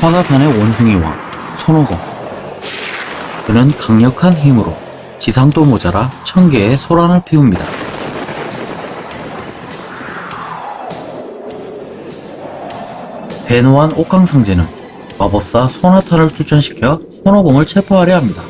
화가산의 원숭이 왕 손오공 그는 강력한 힘으로 지상도 모자라 천 개의 소란을 피웁니다. 대노한 옥강상제는 마법사 소나타를 출전시켜 손오공을 체포하려 합니다.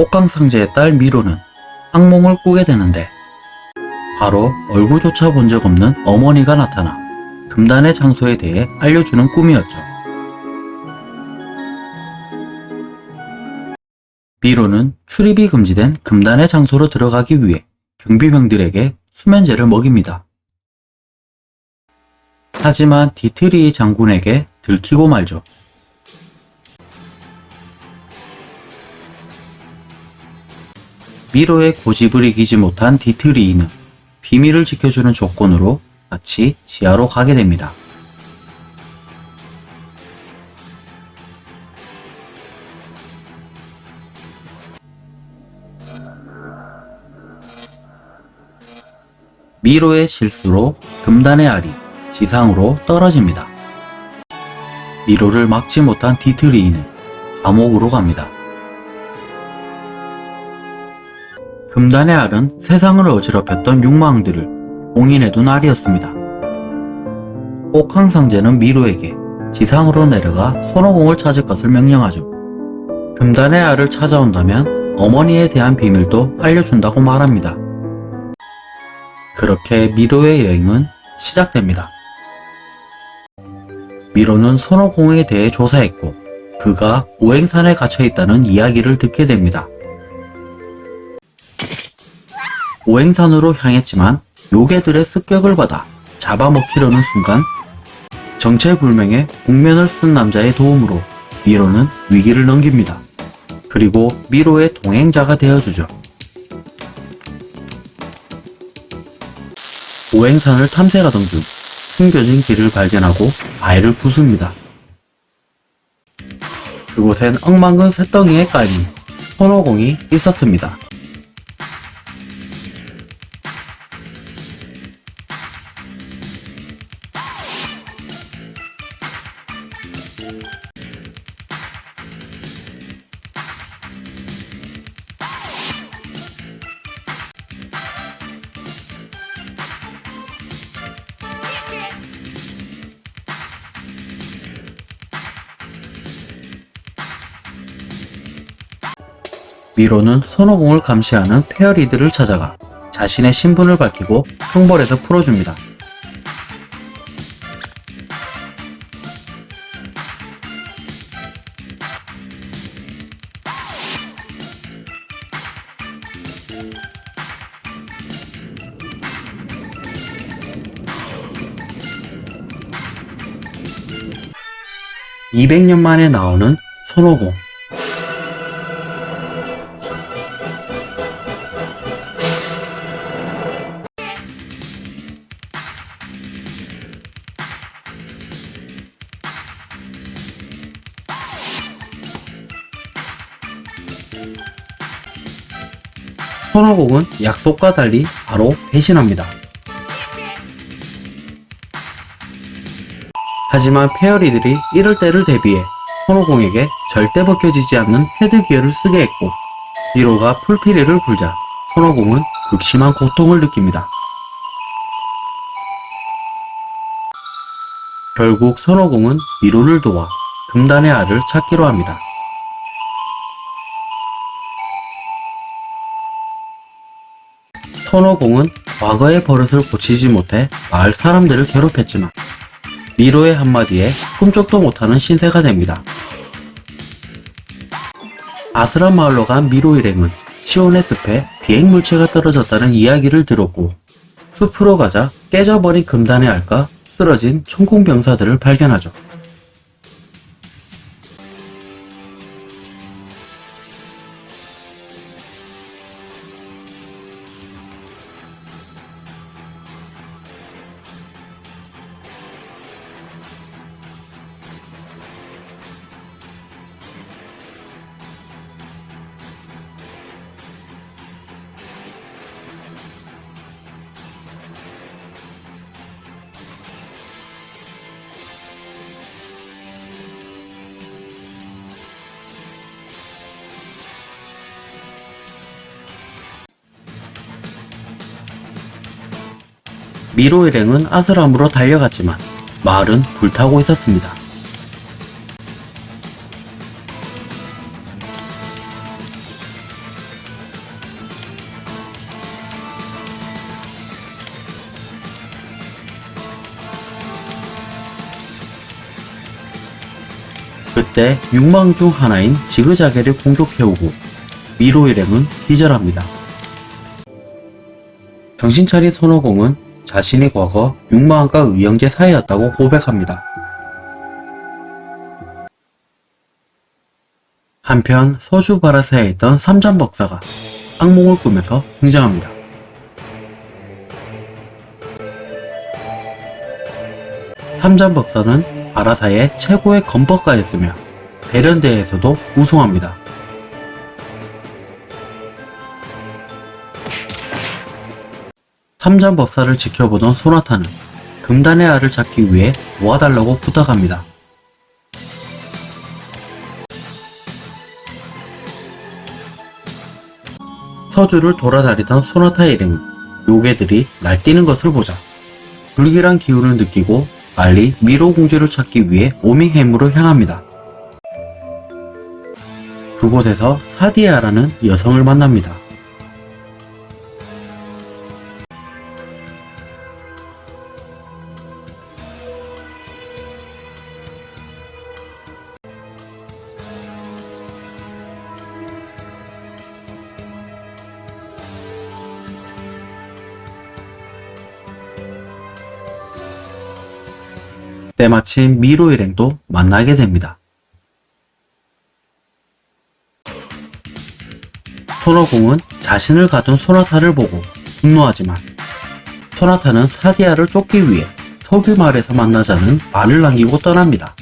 옥황상제의 딸 미로는 악몽을 꾸게 되는데 바로 얼굴조차 본 적 없는 어머니가 나타나 금단의 장소에 대해 알려주는 꿈이었죠. 미로는 출입이 금지된 금단의 장소로 들어가기 위해 경비병들에게 수면제를 먹입니다. 하지만 디트리 장군에게 들키고 말죠. 미로의 고집을 이기지 못한 디트리이는 비밀을 지켜주는 조건으로 같이 지하로 가게 됩니다. 미로의 실수로 금단의 알이 지상으로 떨어집니다. 미로를 막지 못한 디트리이는 감옥으로 갑니다. 금단의 알은 세상을 어지럽혔던 욕망들을 봉인해둔 알이었습니다. 옥황상제는 미로에게 지상으로 내려가 손오공을 찾을 것을 명령하죠. 금단의 알을 찾아온다면 어머니에 대한 비밀도 알려준다고 말합니다. 그렇게 미로의 여행은 시작됩니다. 미로는 손오공에 대해 조사했고 그가 오행산에 갇혀있다는 이야기를 듣게 됩니다. 오행산으로 향했지만 요괴들의 습격을 받아 잡아먹히려는 순간 정체불명의 복면을 쓴 남자의 도움으로 미로는 위기를 넘깁니다. 그리고 미로의 동행자가 되어주죠. 오행산을 탐색하던 중 숨겨진 길을 발견하고 아이를 부숩니다. 그곳엔 엉망근 새덩이에 깔린 손오공이 있었습니다. 미로는 손오공을 감시하는 페어리들을 찾아가 자신의 신분을 밝히고 형벌에서 풀어줍니다. (200년) 만에 나오는 손오공 약속과 달리 바로 배신합니다. 하지만 페어리들이 이럴 때를 대비해 손오공에게 절대 벗겨지지 않는 헤드 기어를 쓰게 했고 미로가 풀피리를 불자 손오공은 극심한 고통을 느낍니다. 결국 손오공은 미로를 도와 금단의 알을 찾기로 합니다. 손오공은 과거의 버릇을 고치지 못해 마을 사람들을 괴롭혔지만 미로의 한마디에 꿈쩍도 못하는 신세가 됩니다. 아스란 마을로 간 미로 일행은 시온의 숲에 비행물체가 떨어졌다는 이야기를 들었고 숲으로 가자 깨져버린 금단의 알까 쓰러진 천궁병사들을 발견하죠. 미로 일행은 아스람으로 달려갔지만 마을은 불타고 있었습니다. 그때 육망 중 하나인 지그자게를 공격해오고 미로 일행은 기절합니다. 정신 차린 손오공은 자신이 과거 육마왕과 의형제 사이였다고 고백합니다. 한편 서주 바라사에 있던 삼잠박사가 악몽을 꾸면서 등장합니다. 삼잠박사는 바라사의 최고의 건법가였으며 대련대에서도 우승합니다. 삼잠법사를 지켜보던 소나타는 금단의 알을 찾기 위해 도와달라고 부탁합니다. 서주를 돌아다니던 소나타 일행은 요괴들이 날뛰는 것을 보자 불길한 기운을 느끼고 빨리 미로 공주를 찾기 위해 오밍햄으로 향합니다. 그곳에서 사디아라는 여성을 만납니다. 때마침 미로 일행도 만나게 됩니다. 손오공은 자신을 가둔 소나타를 보고 분노하지만 소나타는 사디아를 쫓기 위해 석유 마을에서 만나자는 말을 남기고 떠납니다.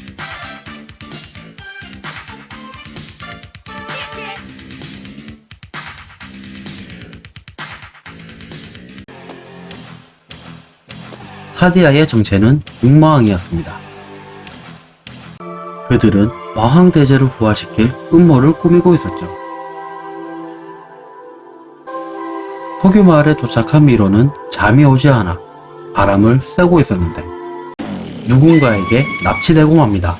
사디아의 정체는 육마왕이었습니다. 그들은 마왕 대제를 부활시킬 음모를 꾸미고 있었죠. 석유 마을에 도착한 미로는 잠이 오지 않아 바람을 쐬고 있었는데 누군가에게 납치되고 맙니다.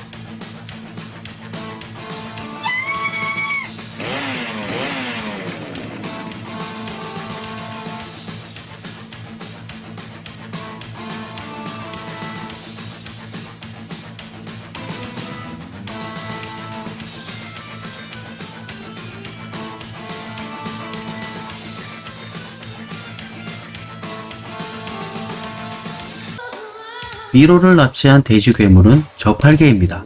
미로를 납치한 돼지 괴물은 저팔계입니다.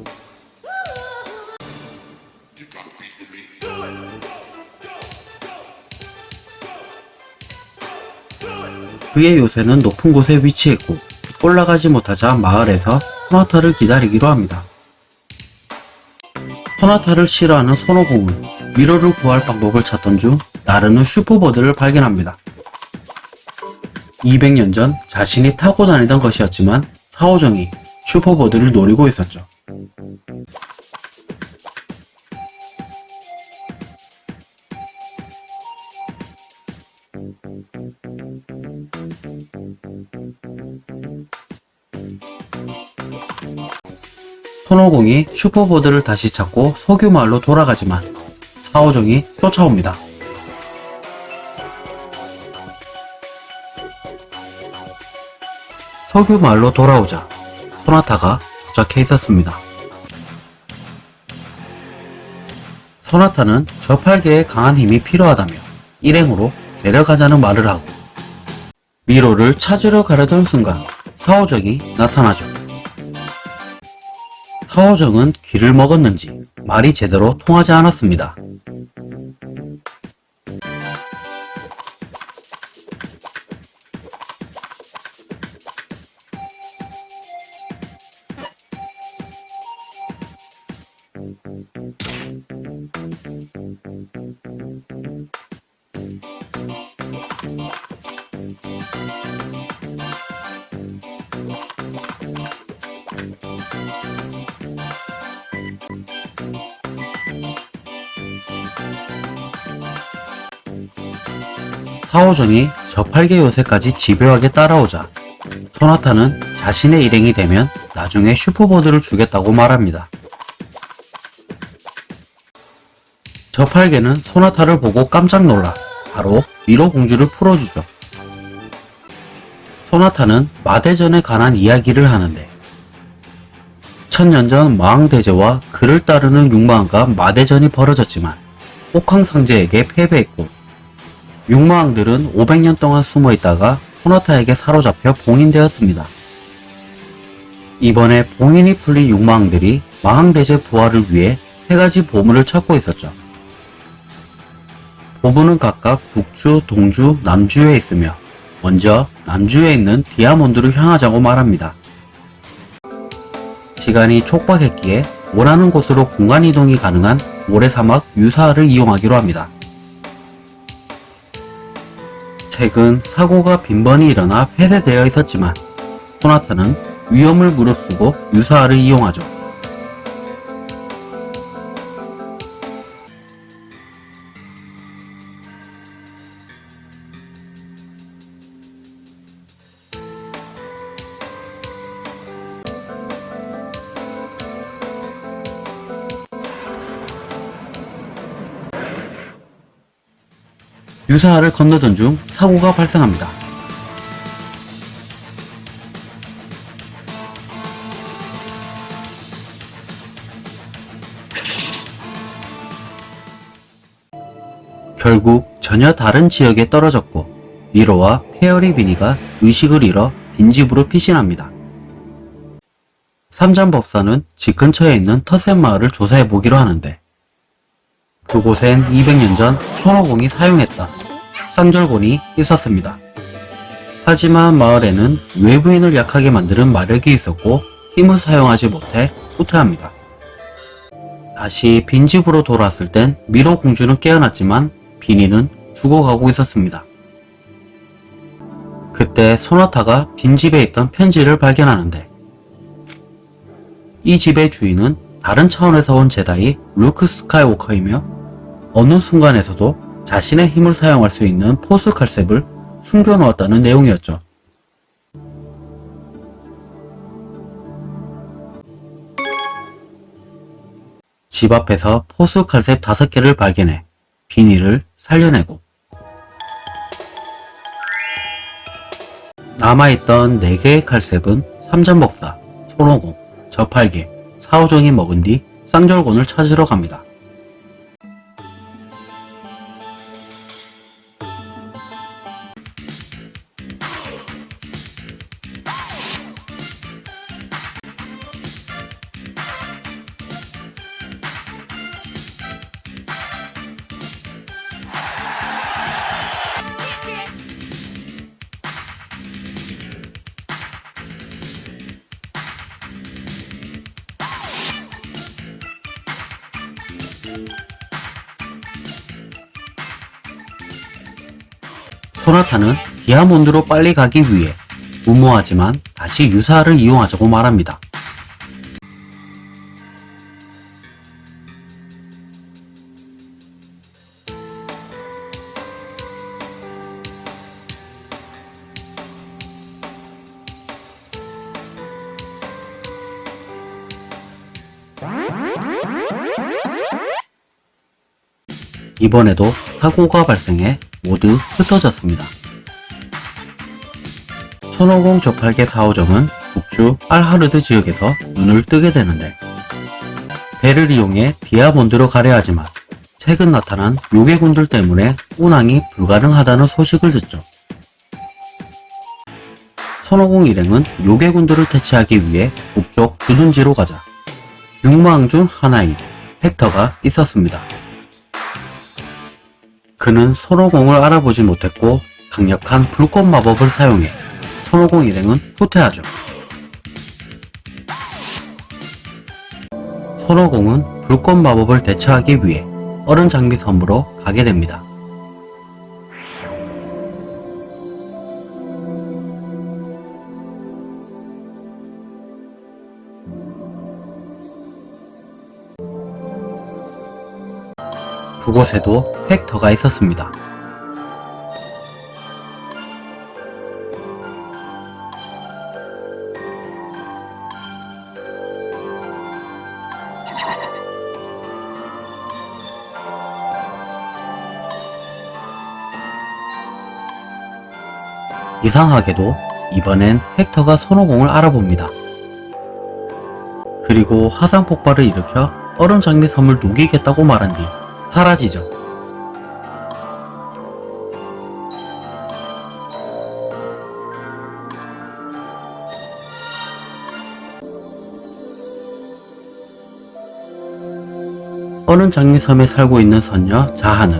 그의 요새는 높은 곳에 위치했고 올라가지 못하자 마을에서 소나타를 기다리기로 합니다. 소나타를 싫어하는 손오공은 미로를 구할 방법을 찾던 중 나르는 슈퍼보드를 발견합니다. 200년 전 자신이 타고 다니던 것이었지만 사오정이 슈퍼보드를 노리고 있었죠. 손오공이 슈퍼보드를 다시 찾고 석유마을로 돌아가지만 사오정이 쫓아옵니다. 석유 마을로 돌아오자 소나타가 도착해 있었습니다. 소나타는 저팔계에 강한 힘이 필요하다며 일행으로 데려가자는 말을 하고 미로를 찾으러 가려던 순간 사오정이 나타나죠. 사오정은 귀를 먹었는지 말이 제대로 통하지 않았습니다. 사오정이 저팔계 요새까지 집요하게 따라오자 소나타는 자신의 일행이 되면 나중에 슈퍼보드를 주겠다고 말합니다. 저팔계는 소나타를 보고 깜짝 놀라 바로 미로 공주를 풀어주죠. 소나타는 마대전에 관한 이야기를 하는데 천년 전 마왕대제와 그를 따르는 육마왕과 마대전이 벌어졌지만 옥황상제에게 패배했고 육마왕들은 500년 동안 숨어 있다가 소나타에게 사로잡혀 봉인되었습니다. 이번에 봉인이 풀린 육마왕들이 마왕대제 부활을 위해 세 가지 보물을 찾고 있었죠. 보물은 각각 북주, 동주, 남주에 있으며 먼저 남주에 있는 디아몬드로 향하자고 말합니다. 시간이 촉박했기에 원하는 곳으로 공간 이동이 가능한 모래사막 유사를 이용하기로 합니다. 최근 사고가 빈번히 일어나 폐쇄되어 있었지만 소나타는 위험을 무릅쓰고 유사를 이용하죠. 유사를 건너던 중 사고가 발생합니다. 결국 전혀 다른 지역에 떨어졌고 미로와 페어리 비니가 의식을 잃어 빈집으로 피신합니다. 삼잠법사는 집 근처에 있는 터센 마을을 조사해 보기로 하는데 그곳엔 200년 전 손오공이 사용했던 쌍절곤이 있었습니다. 하지만 마을에는 외부인을 약하게 만드는 마력이 있었고 힘을 사용하지 못해 후퇴합니다. 다시 빈집으로 돌아왔을 땐 미로 공주는 깨어났지만 비니는 죽어가고 있었습니다. 그때 소나타가 빈집에 있던 편지를 발견하는데 이 집의 주인은 다른 차원에서 온 제다이 루크 스카이워커이며 어느 순간에서도 자신의 힘을 사용할 수 있는 포스 칼셉을 숨겨놓았다는 내용이었죠. 집 앞에서 포스 칼셉 5개를 발견해 비니를 살려내고 남아있던 4개의 칼셉은 삼전법사, 손오공, 저팔계, 사오정이 먹은 뒤 쌍절곤을 찾으러 갑니다. 디아몬드로 빨리 가기 위해 무모하지만 다시 유사를 이용하자고 말합니다. 이번에도 사고가 발생해 모두 흩어졌습니다. 손오공 저팔계 4호점은 북주 알하르드 지역에서 눈을 뜨게 되는데 배를 이용해 디아몬드로 가려 하지만 최근 나타난 요괴군들 때문에 운항이 불가능하다는 소식을 듣죠. 손오공 일행은 요괴군들을 퇴치하기 위해 북쪽 주둔지로 가자 육망 중 하나인 헥터가 있었습니다. 그는 손오공을 알아보지 못했고 강력한 불꽃 마법을 사용해 손오공 일행은 후퇴하죠. 손오공은 불꽃 마법을 대처하기 위해 얼음 장미 섬으로 가게 됩니다. 그곳에도 헥터가 있었습니다. 이상하게도 이번엔 헥터가 손오공을 알아봅니다. 그리고 화산 폭발을 일으켜 얼음 장미 섬을 녹이겠다고 말한 뒤 사라지죠. 얼음 장미 섬에 살고 있는 선녀 자하는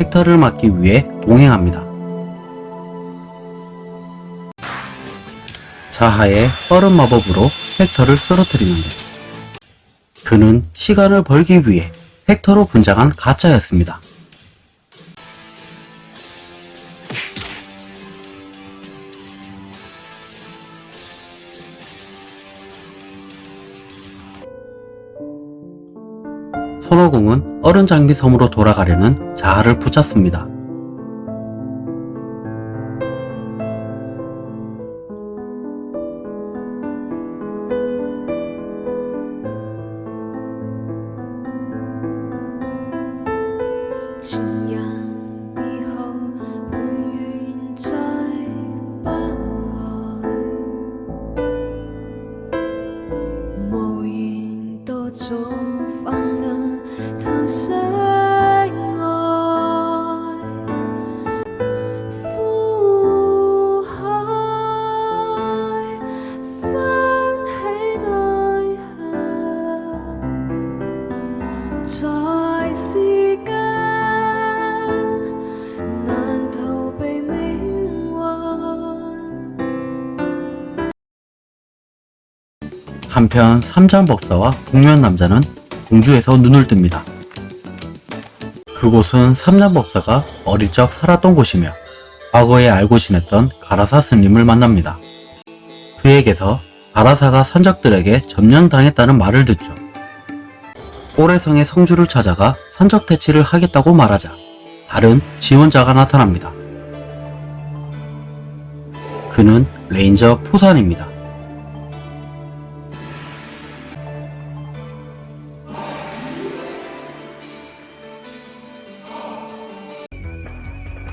헥터를 막기 위해 동행합니다. 자하의 얼음 마법으로 헥터를 쓰러뜨리는데 그는 시간을 벌기 위해 헥터로 분장한 가짜였습니다. 손오공은 얼음 장미 섬으로 돌아가려는 자하를 붙잡습니다. 한편 삼장법사와 동면 남자는 공주에서 눈을 뜹니다. 그곳은 삼장법사가 어릴 적 살았던 곳이며 과거에 알고 지냈던 가라사 스님을 만납니다. 그에게서 가라사가 산적들에게 점령당했다는 말을 듣죠. 오래성의 성주를 찾아가 산적 퇴치를 하겠다고 말하자 다른 지원자가 나타납니다. 그는 레인저 푸산입니다.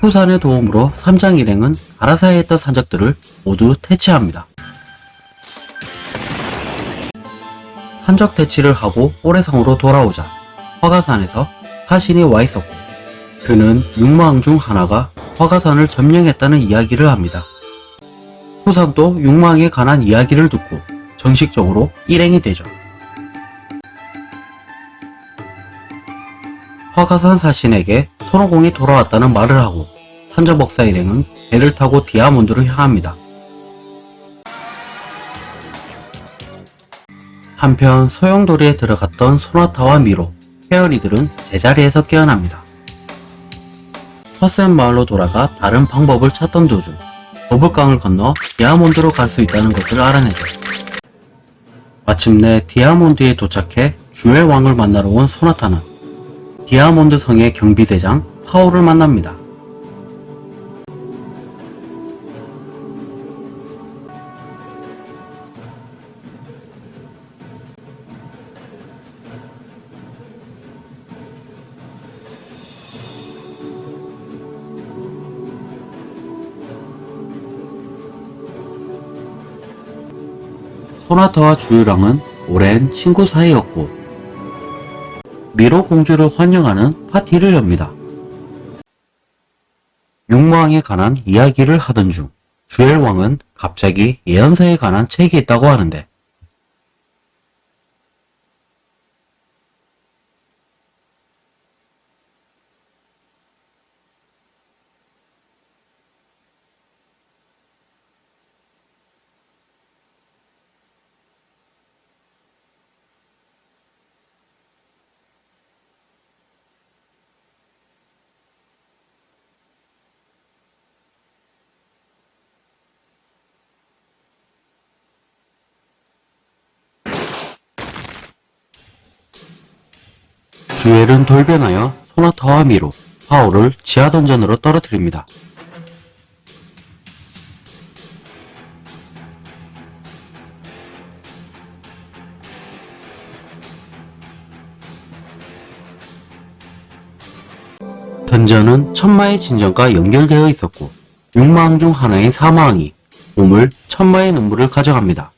푸산의 도움으로 삼장 일행은 가라사에 있던 산적들을 모두 퇴치합니다. 산적 퇴치를 하고 오래성으로 돌아오자 화가산에서 화신이 와 있었고 그는 육마왕 중 하나가 화가산을 점령했다는 이야기를 합니다. 푸산도 육마왕에 관한 이야기를 듣고 정식적으로 일행이 되죠. 화가산 사신에게 손오공이 돌아왔다는 말을 하고 산저벅사 일행은 배를 타고 디아몬드로 향합니다. 한편 소용돌이에 들어갔던 소나타와 미로, 페어리들은 제자리에서 깨어납니다. 허센 마을로 돌아가 다른 방법을 찾던 도중 버블강을 건너 디아몬드로 갈 수 있다는 것을 알아내죠. 마침내 디아몬드에 도착해 주엘 왕을 만나러 온 소나타는 디아몬드 성의 경비대장 파오를 만납니다. 소나타와 주유랑은 오랜 친구 사이였고 미로 공주를 환영하는 파티를 엽니다. 육마왕에 관한 이야기를 하던 중 주엘 왕은 갑자기 예언서에 관한 책이 있다고 하는데 주엘은 돌변하여 소나타와 미로, 파오를 지하 던전으로 떨어뜨립니다. 던전은 천마의 진정과 연결되어 있었고 육마왕 중 하나인 사마왕이 우물 천마의 눈물을 가져갑니다.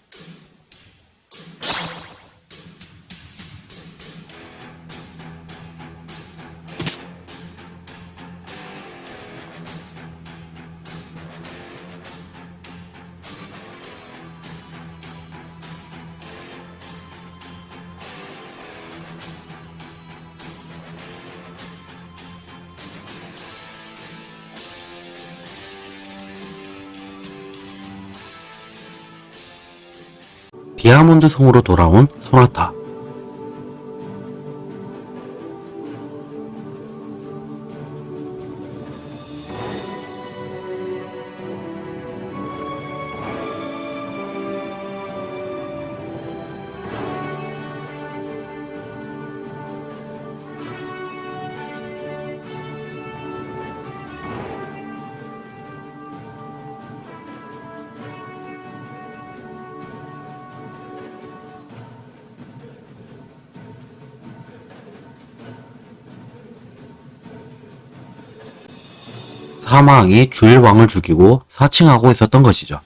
디아몬드 성으로 돌아온 소나타. 사마왕이 주일 왕을 죽이고 사칭하고 있었던 것이죠.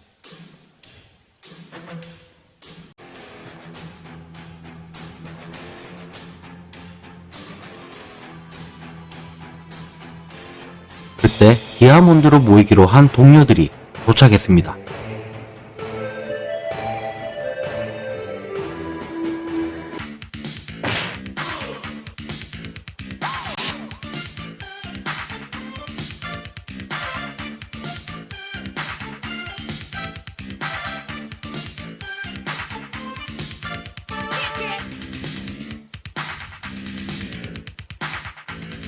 그때 디아몬드로 모이기로 한 동료들이 도착했습니다.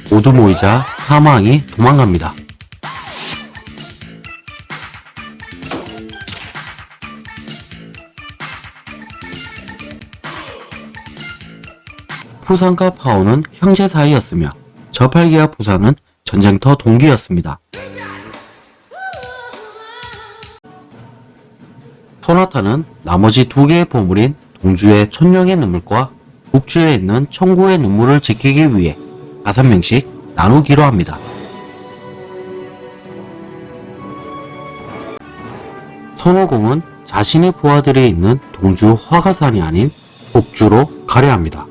모두 모이자 사마왕이 도망갑니다. 부산과 파오는 형제 사이였으며 저팔계와 부산은 전쟁터 동기였습니다. 소나타는 나머지 두 개의 보물인 동주의 천룡의 눈물과 북주에 있는 청구의 눈물을 지키기 위해 다섯 명씩 나누기로 합니다. 손오공은 자신의 부하들이 있는 동주 화가산이 아닌 북주로 가려 합니다.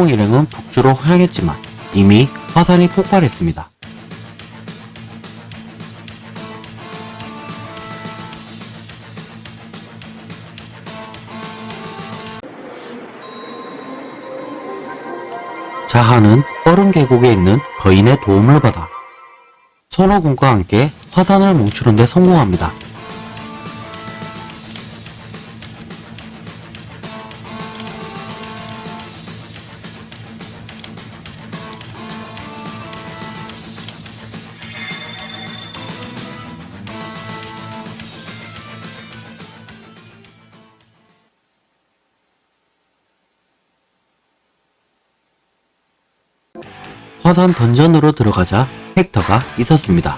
손오공 일행은 북주로 향했지만 이미 화산이 폭발했습니다. 자하는 얼음 계곡에 있는 거인의 도움을 받아 손오공과 함께 화산을 멈추는 데 성공합니다. 화산 던전으로 들어가자 헥터가 있었습니다.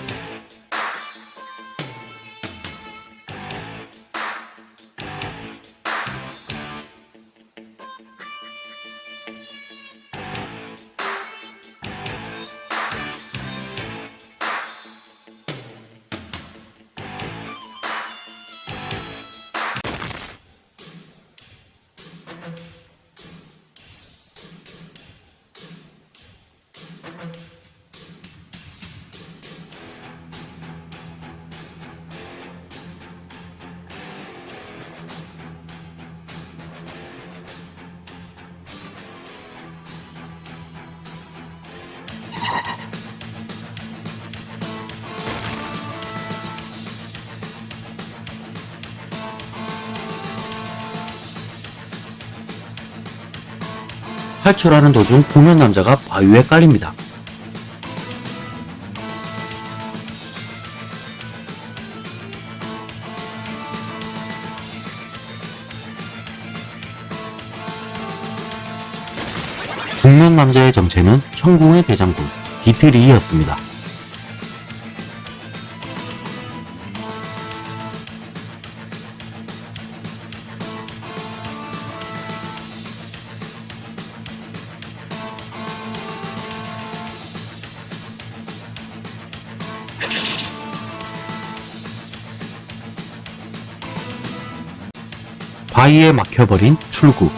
탈출하는 도중 구면 남자가 바위에 깔립니다. 국면 남자의 정체는 천궁의 대장군 디트리이였습니다. 바위에 막혀버린 출구.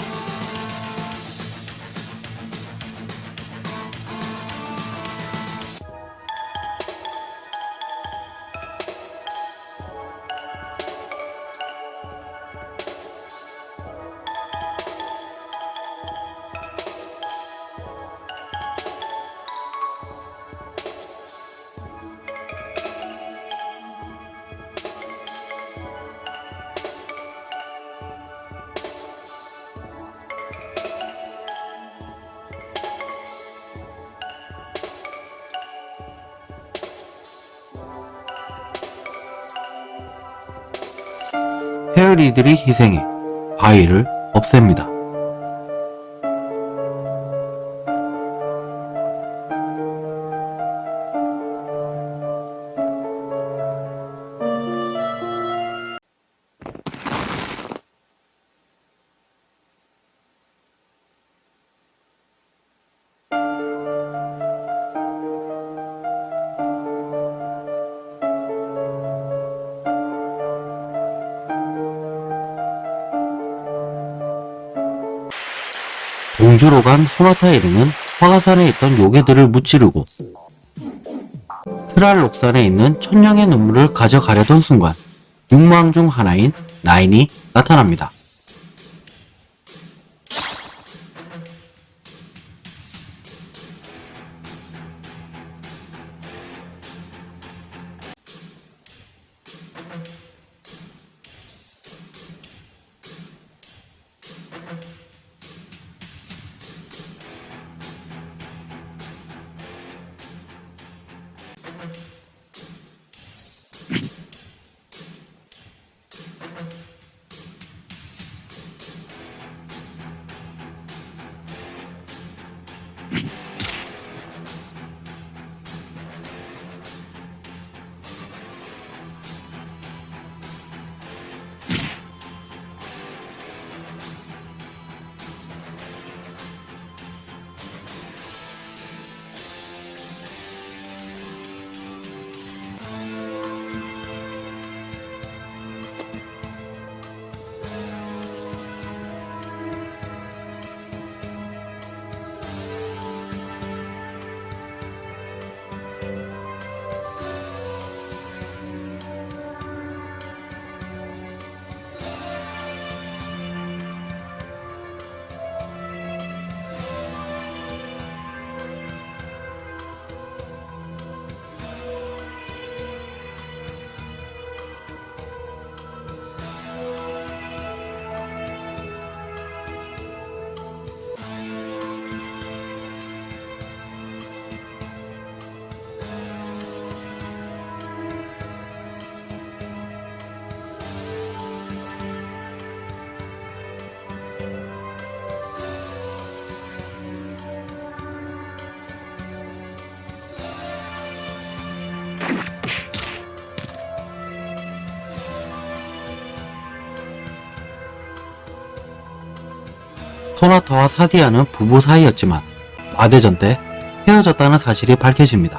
페어리들이 희생해 바위를 없앱니다. 동주로 간 소나타 에르는 화가산에 있던 요괴들을 무찌르고 트랄록산에 있는 천냥의 눈물을 가져가려던 순간 육망 중 하나인 나인이 나타납니다. 소나타와 사디아는 부부 사이였지만 마대전 때 헤어졌다는 사실이 밝혀집니다.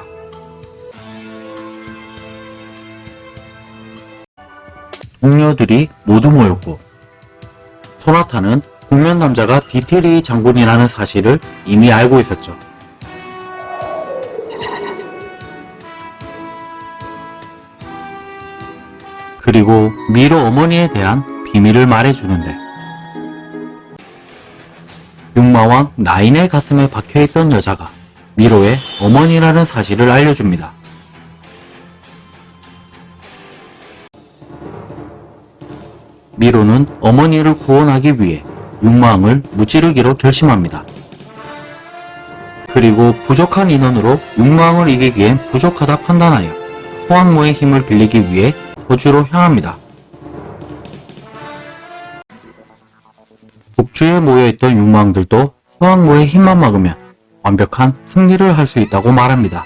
동료들이 모두 모였고 소나타는 국면 남자가 디테리 장군이라는 사실을 이미 알고 있었죠. 그리고 미로 어머니에 대한 비밀을 말해주는데 육마왕 나인의 가슴에 박혀있던 여자가 미로의 어머니라는 사실을 알려줍니다. 미로는 어머니를 구원하기 위해 육마왕을 무찌르기로 결심합니다. 그리고 부족한 인원으로 육망을 이기기엔 부족하다 판단하여 소항모의 힘을 빌리기 위해 서주로 향합니다. 북주에 모여있던 육망들도 서항모의 힘만 막으면 완벽한 승리를 할 수 있다고 말합니다.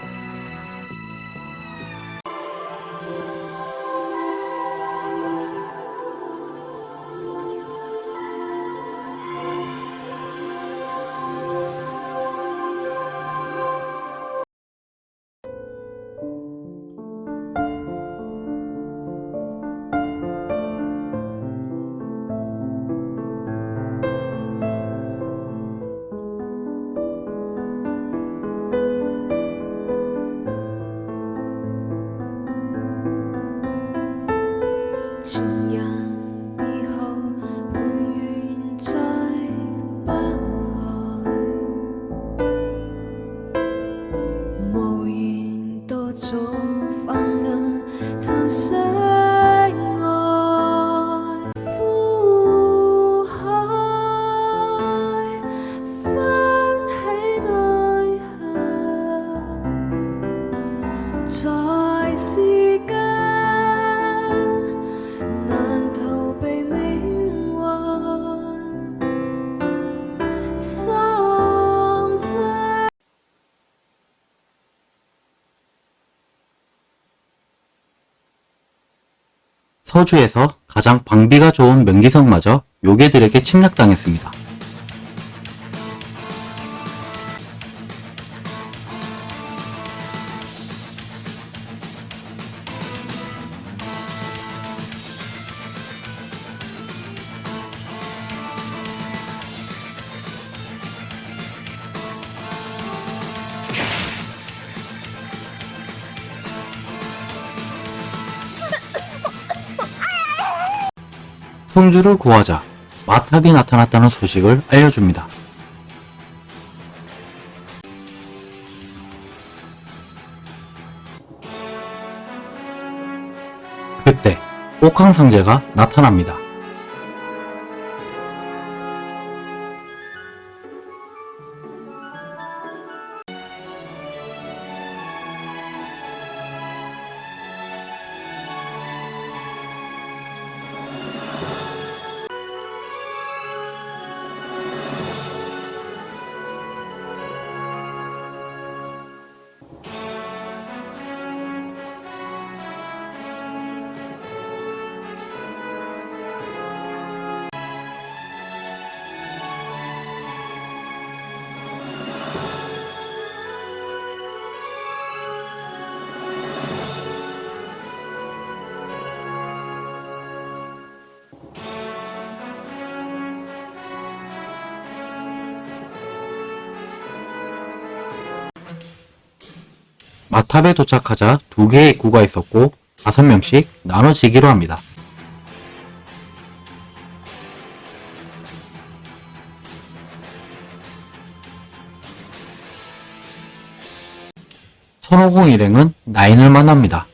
서주에서 가장 방비가 좋은 명기성마저 요괴들에게 침략당했습니다. 성주를 구하자 마탑이 나타났다는 소식을 알려줍니다. 그때 옥황상제가 나타납니다. 탑에 도착하자 두 개의 입구가 있었고 다섯 명씩 나눠지기로 합니다. 선호공 일행은 나인을 만납니다.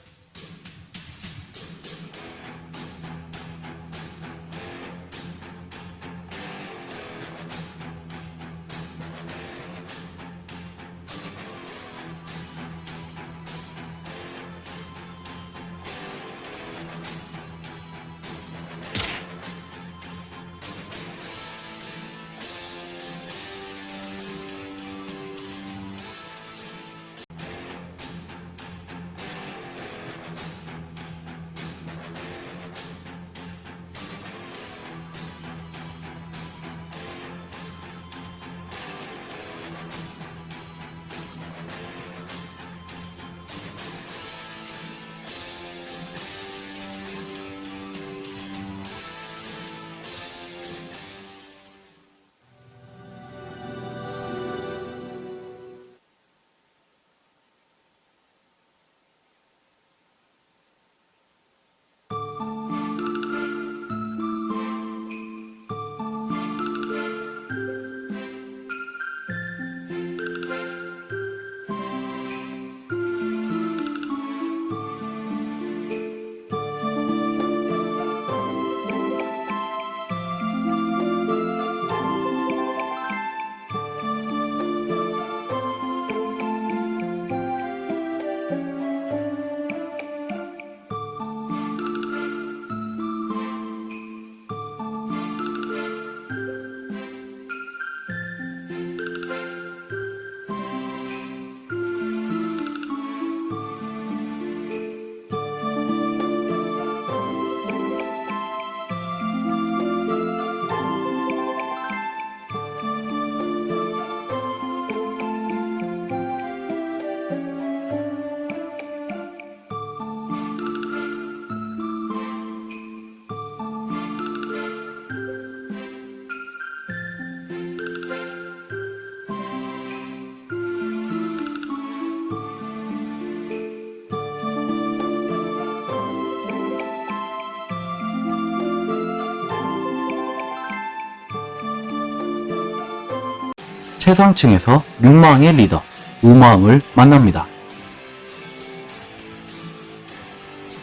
최상층에서 육마왕의 리더 우마왕을 만납니다.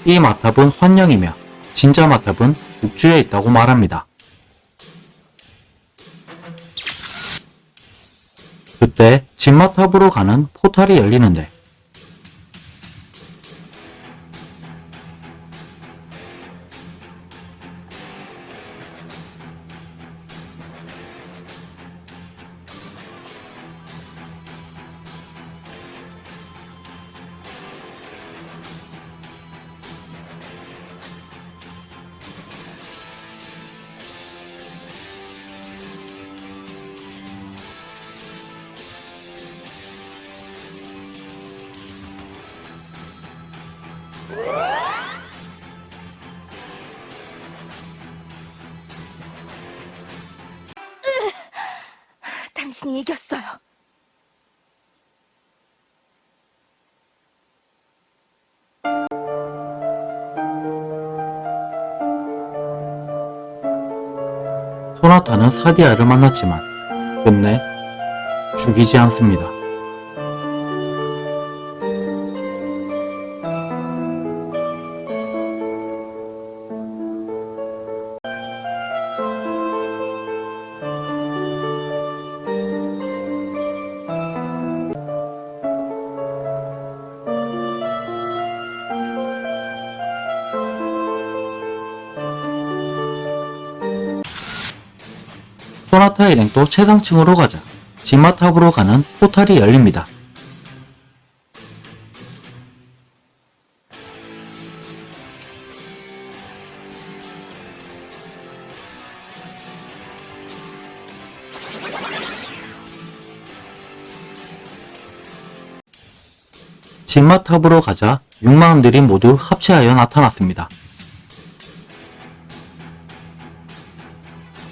이 마탑은 환영이며 진짜 마탑은 북주에 있다고 말합니다. 그때 진마탑으로 가는 포탈이 열리는데 당신이 이겼어요. 소나타는 사디아를 만났지만 끝내 죽이지 않습니다. 일행 또 최상층으로 가자 진마탑으로 가는 포탈이 열립니다. 진마탑으로 가자 육마원들이 모두 합체하여 나타났습니다.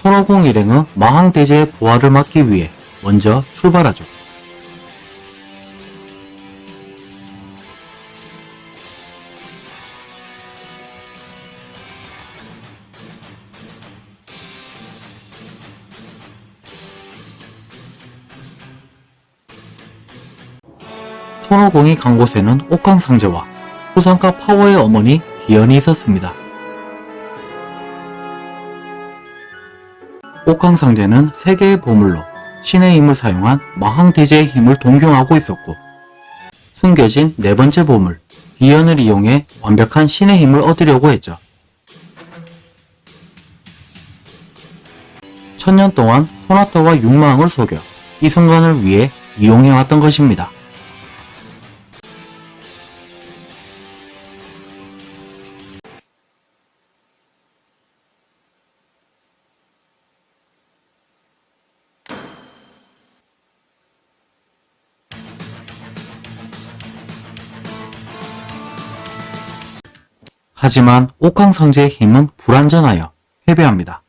손오공 일행은 마항대제의 부활을 막기 위해 먼저 출발하죠. 손오공이 간 곳에는 옥강상제와 후상가 파워의 어머니 비연이 있었습니다. 옥황상제는 세계의 보물로 신의 힘을 사용한 마항대제의 힘을 동경하고 있었고 숨겨진 네 번째 보물 비연을 이용해 완벽한 신의 힘을 얻으려고 했죠. 천년 동안 소나타와 육마왕을 속여 이 순간을 위해 이용해왔던 것입니다. 하지만 옥황상제의 힘은 불완전하여 패배합니다.